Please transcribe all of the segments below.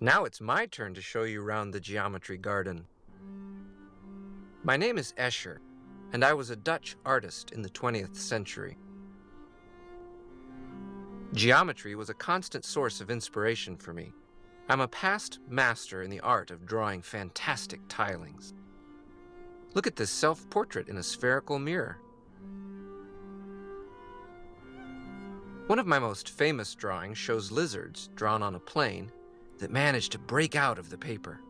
Now it's my turn to show you around the geometry garden. My name is Escher, and I was a Dutch artist in the 20th century. Geometry was a constant source of inspiration for me. I'm a past master in the art of drawing fantastic tilings. Look at this self-portrait in a spherical mirror. One of my most famous drawings shows lizards drawn on a plane that managed to break out of the paper.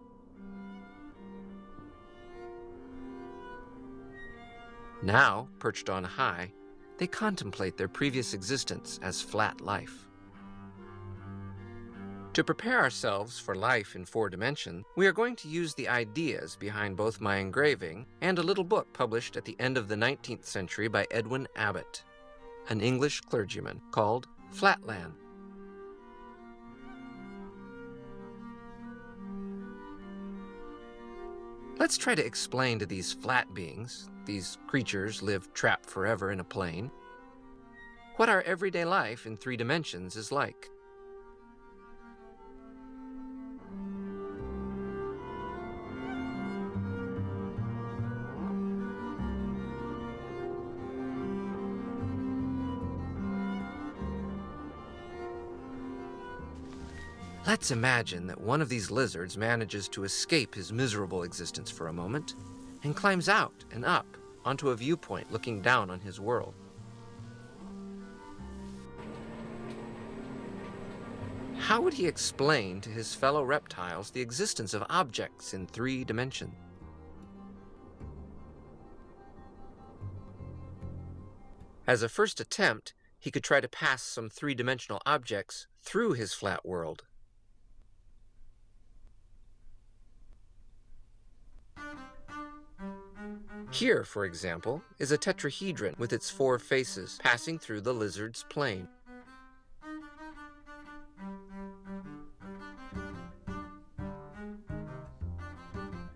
Now, perched on high, they contemplate their previous existence as flat life. To prepare ourselves for life in four dimensions, we are going to use the ideas behind both my engraving and a little book published at the end of the 19th century by Edwin Abbott, an English clergyman, called Flatland. Let's try to explain to these flat beings, these creatures live trapped forever in a plane, what our everyday life in three dimensions is like. Let's imagine that one of these lizards manages to escape his miserable existence for a moment and climbs out and up onto a viewpoint looking down on his world. How would he explain to his fellow reptiles the existence of objects in three dimensions? As a first attempt, he could try to pass some three-dimensional objects through his flat world. Here, for example, is a tetrahedron with its four faces passing through the lizard's plane.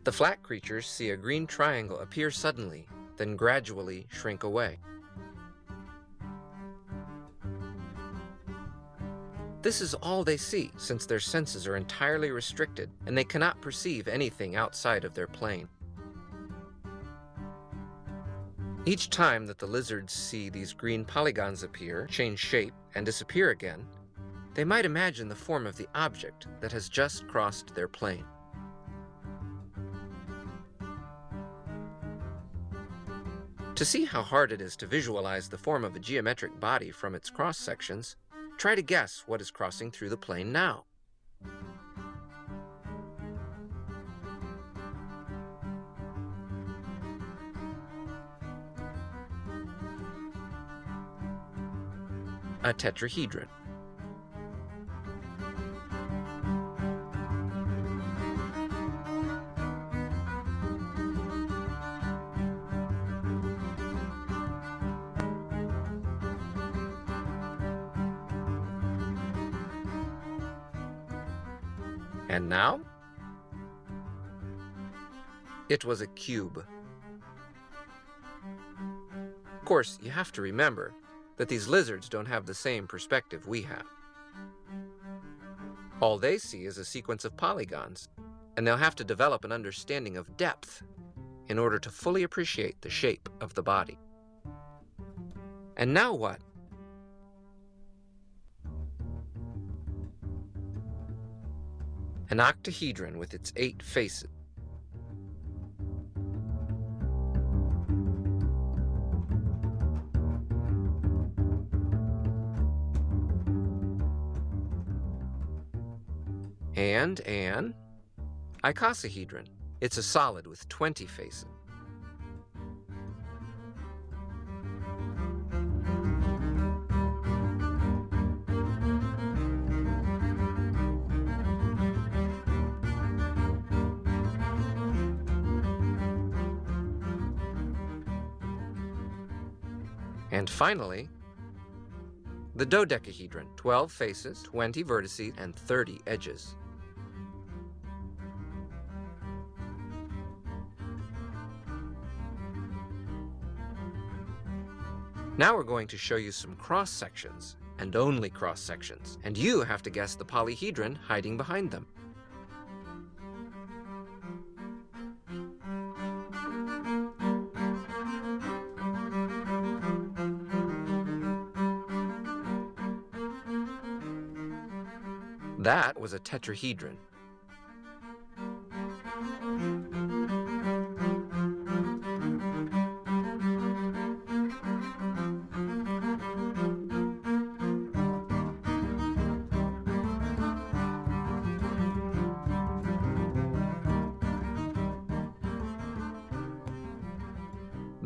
The flat creatures see a green triangle appear suddenly, then gradually shrink away. This is all they see, since their senses are entirely restricted and they cannot perceive anything outside of their plane. Each time that the lizards see these green polygons appear, change shape, and disappear again, they might imagine the form of the object that has just crossed their plane. To see how hard it is to visualize the form of a geometric body from its cross-sections, try to guess what is crossing through the plane now. A tetrahedron. And now? It was a cube. Of course, you have to remember that these lizards don't have the same perspective we have. All they see is a sequence of polygons, and they'll have to develop an understanding of depth in order to fully appreciate the shape of the body. And now what? An octahedron with its eight faces. And an icosahedron. It's a solid with 20 faces. And finally, the dodecahedron, 12 faces, 20 vertices, and 30 edges. Now we're going to show you some cross sections, and only cross sections, and you have to guess the polyhedron hiding behind them. That was a tetrahedron.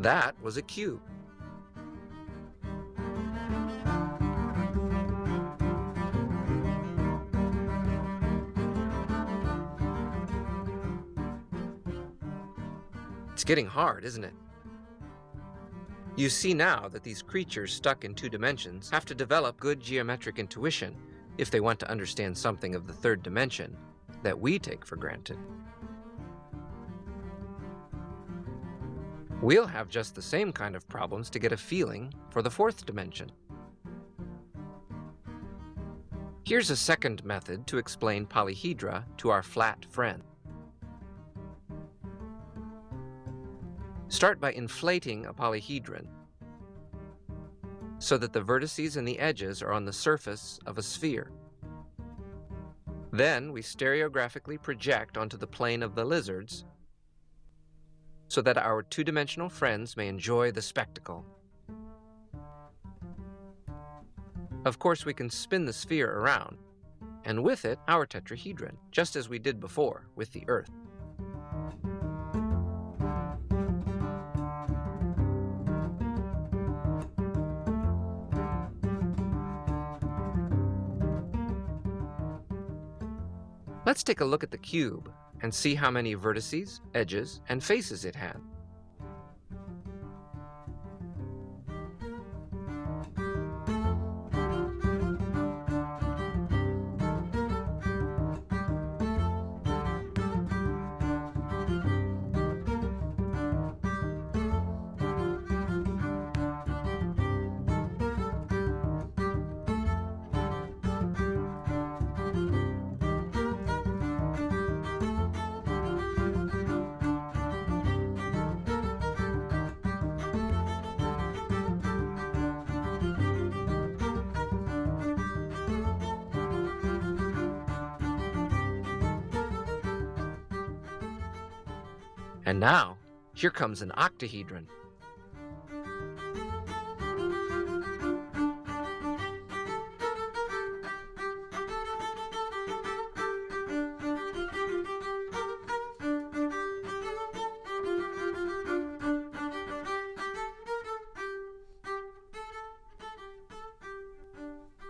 That was a cube. It's getting hard, isn't it? You see now that these creatures stuck in two dimensions have to develop good geometric intuition if they want to understand something of the third dimension that we take for granted. We'll have just the same kind of problems to get a feeling for the fourth dimension. Here's a second method to explain polyhedra to our flat friend. Start by inflating a polyhedron so that the vertices and the edges are on the surface of a sphere. Then we stereographically project onto the plane of the lizards so that our two-dimensional friends may enjoy the spectacle. Of course, we can spin the sphere around, and with it, our tetrahedron, just as we did before with the Earth. Let's take a look at the cube and see how many vertices, edges, and faces it had. And now, here comes an octahedron.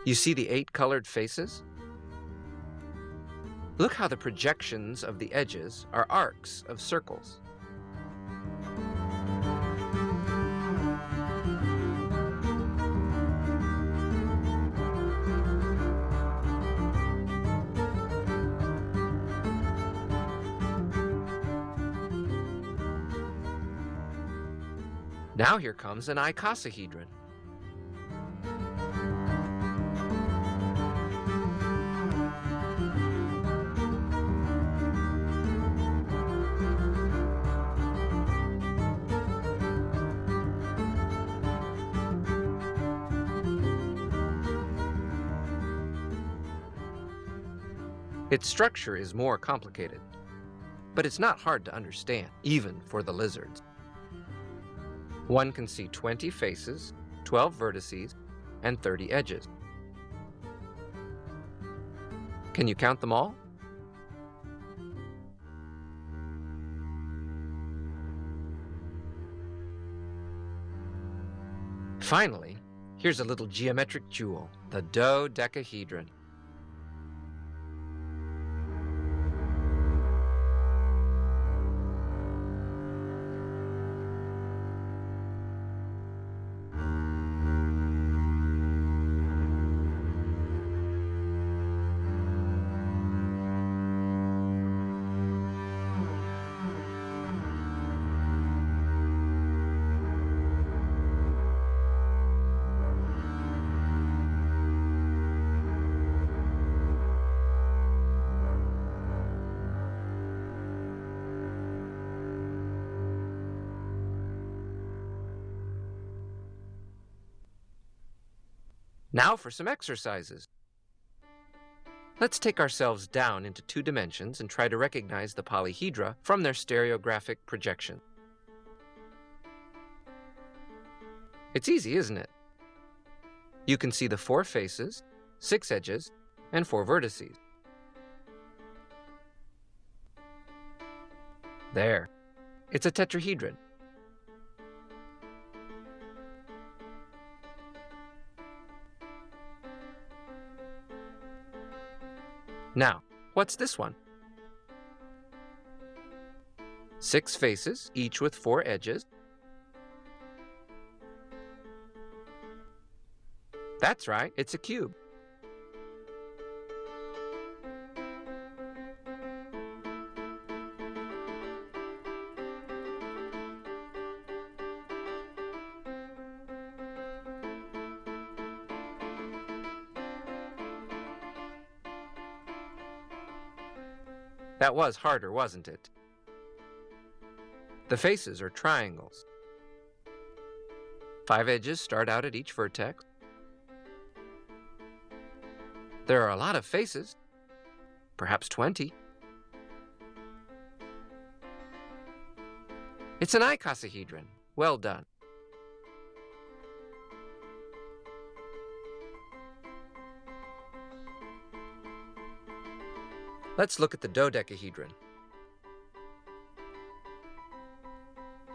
You see the eight colored faces? Look how the projections of the edges are arcs of circles. Now here comes an icosahedron. Its structure is more complicated, but it's not hard to understand, even for the lizards. One can see 20 faces, 12 vertices, and 30 edges. Can you count them all? Finally, here's a little geometric jewel, the dodecahedron. Now for some exercises. Let's take ourselves down into two dimensions and try to recognize the polyhedra from their stereographic projection. It's easy, isn't it? You can see the four faces, six edges, and four vertices. There. It's a tetrahedron. Now, what's this one? Six faces, each with four edges. That's right, it's a cube. That was harder, wasn't it? The faces are triangles. Five edges start out at each vertex. There are a lot of faces, perhaps 20. It's an icosahedron. Well done. Let's look at the dodecahedron.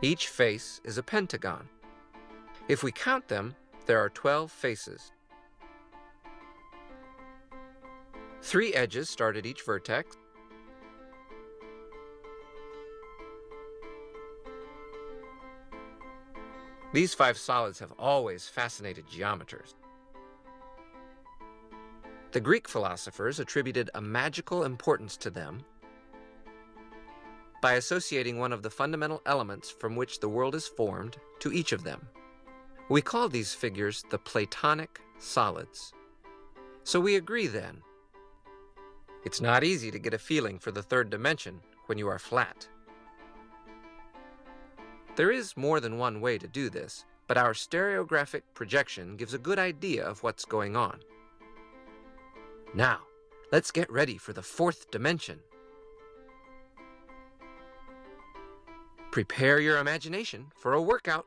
Each face is a pentagon. If we count them, there are 12 faces. Three edges start at each vertex. These five solids have always fascinated geometers. The Greek philosophers attributed a magical importance to them by associating one of the fundamental elements from which the world is formed to each of them. We call these figures the Platonic solids. So we agree then. It's not easy to get a feeling for the third dimension when you are flat. There is more than one way to do this, but our stereographic projection gives a good idea of what's going on. Now, let's get ready for the fourth dimension. Prepare your imagination for a workout.